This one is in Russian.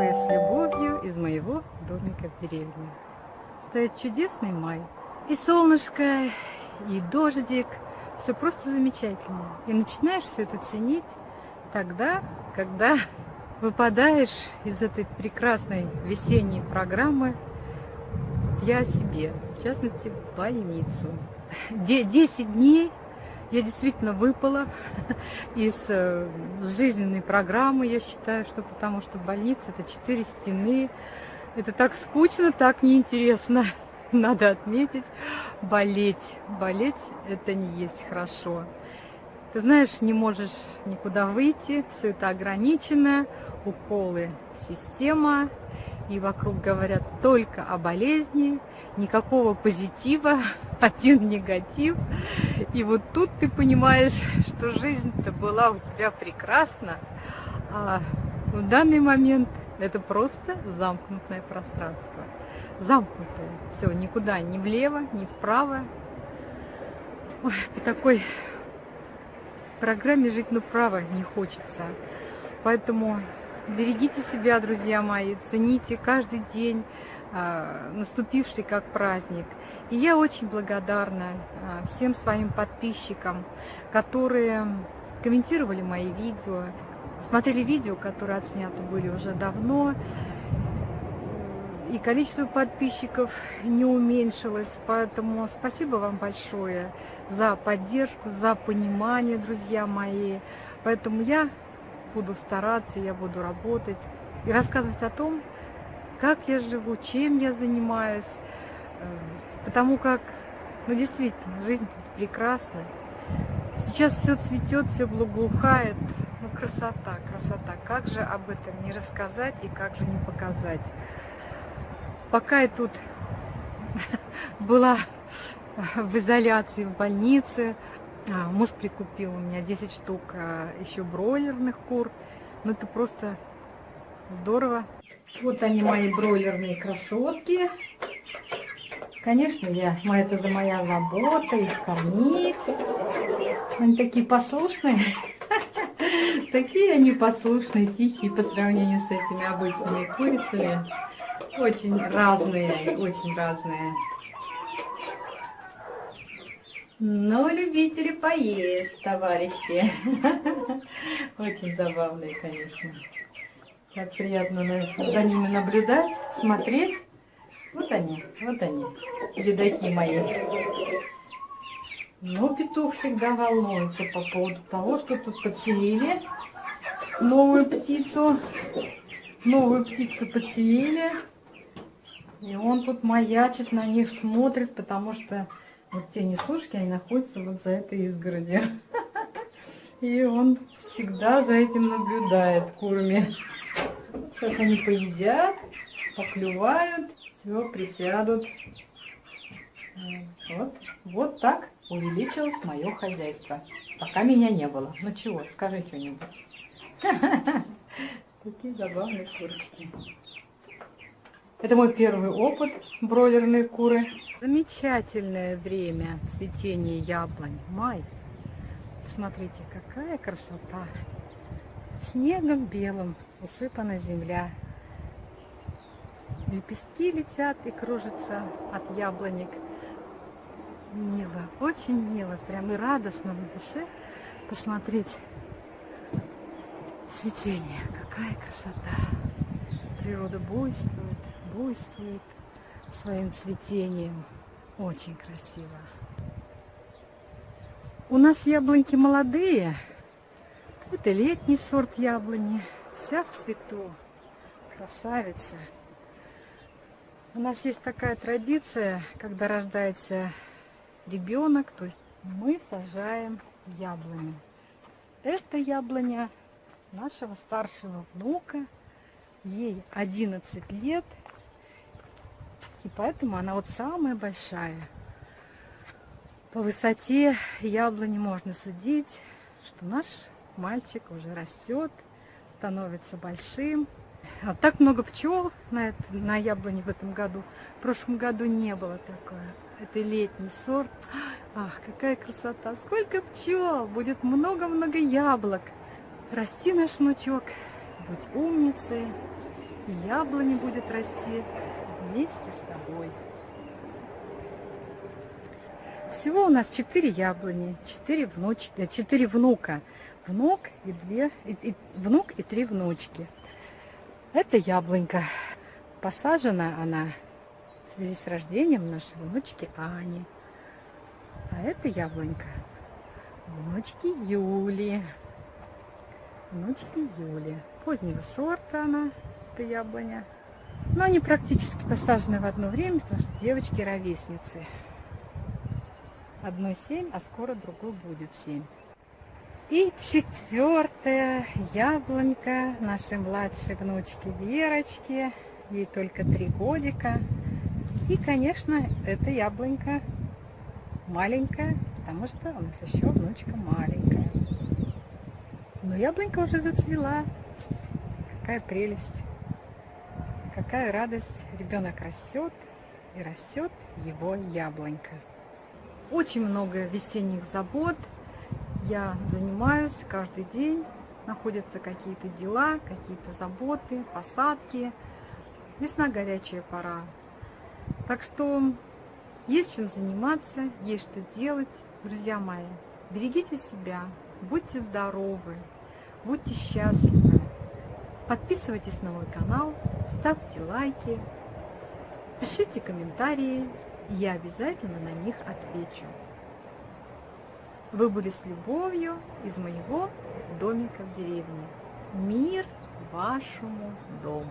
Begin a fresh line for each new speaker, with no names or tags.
вы с любовью из моего домика в деревне. Стоит чудесный май. И солнышко, и дождик. Все просто замечательно. И начинаешь все это ценить тогда, когда выпадаешь из этой прекрасной весенней программы я себе, в частности, больницу. Десять дней я действительно выпала из э, жизненной программы, я считаю, что потому что больница это четыре стены. Это так скучно, так неинтересно. Надо отметить, болеть. Болеть это не есть хорошо. Ты знаешь, не можешь никуда выйти, все это ограничено, уколы, система, и вокруг говорят только о болезни, никакого позитива, один негатив. И вот тут ты понимаешь, что жизнь-то была у тебя прекрасна, а в данный момент это просто замкнутое пространство. Замкнутое. Все, никуда, ни влево, ни вправо. Ой, по такой программе жить, ну, право не хочется. Поэтому берегите себя, друзья мои, цените каждый день, наступивший как праздник. И я очень благодарна а, всем своим подписчикам, которые комментировали мои видео, смотрели видео, которые отсняты были уже давно, и количество подписчиков не уменьшилось, поэтому спасибо вам большое за поддержку, за понимание, друзья мои. Поэтому я буду стараться, я буду работать и рассказывать о том, как я живу, чем я занимаюсь, э, потому как, ну действительно, жизнь прекрасна. Сейчас все цветет, все благоухает, ну красота, красота. Как же об этом не рассказать и как же не показать. Пока я тут была в изоляции в больнице, а, муж прикупил у меня 10 штук а, еще бройлерных кур. Ну это просто здорово. Вот они, мои бройлерные красотки. Конечно, я, это за моя забота, их кормить. Они такие послушные. Такие они послушные, тихие по сравнению с этими обычными курицами. Очень разные, очень разные. Но любители поесть, товарищи. Очень забавные, конечно. Как приятно за ними наблюдать, смотреть. Вот они, вот они, ледаки мои. Но петух всегда волнуется по поводу того, что тут подселили новую птицу. Новую птицу подселили. И он тут маячит, на них смотрит, потому что вот те неслушки, они находятся вот за этой изгородью. И он всегда за этим наблюдает курами. Сейчас они поедят, поклювают, все, присядут. Вот, вот так увеличилось мое хозяйство. Пока меня не было. Ну чего, скажи что-нибудь. Такие забавные курочки. Это мой первый опыт бройлерной куры. Замечательное время цветения яблонь. Май. Смотрите, какая красота. Снегом белым усыпана земля. Лепестки летят и кружатся от яблонек. Мило, очень мило, прям и радостно на душе посмотреть цветение. Какая красота. Природа буйствует, буйствует своим цветением. Очень красиво. У нас яблоньки молодые. Это летний сорт яблони. Вся в цвету. Красавица. У нас есть такая традиция, когда рождается ребенок, то есть мы сажаем яблоню. Это яблоня нашего старшего внука. Ей 11 лет. И поэтому она вот самая большая. По высоте яблони можно судить, что наш мальчик уже растет, становится большим. А так много пчел на, это, на яблоне в этом году. В прошлом году не было такое. Это летний сорт. Ах, какая красота! Сколько пчел! Будет много-много яблок. Расти наш внучок, будь умницей и яблони будет расти вместе с тобой. Всего у нас четыре яблони, четыре внучки, четыре внука. Внук и две, и, и, внук и три внучки. Это яблонька. Посажена она в связи с рождением нашей внучки Ани. А это яблонька внучки Юли. Внучки Юли. Позднего сорта она, это яблоня. Но они практически посажены в одно время, потому что девочки-ровесницы. Одной семь, а скоро другой будет семь. И четвертая яблонька нашей младшей внучки Верочки. Ей только три годика. И, конечно, эта яблонька маленькая, потому что у нас еще внучка маленькая. Но яблонька уже зацвела. Какая прелесть, какая радость. Ребенок растет, и растет его яблонька. Очень много весенних забот. Я занимаюсь каждый день. Находятся какие-то дела, какие-то заботы, посадки. Весна горячая пора. Так что есть чем заниматься, есть что делать. Друзья мои, берегите себя, будьте здоровы, будьте счастливы. Подписывайтесь на мой канал, ставьте лайки, пишите комментарии, я обязательно на них отвечу. Вы были с любовью из моего домика в деревне. Мир вашему дому!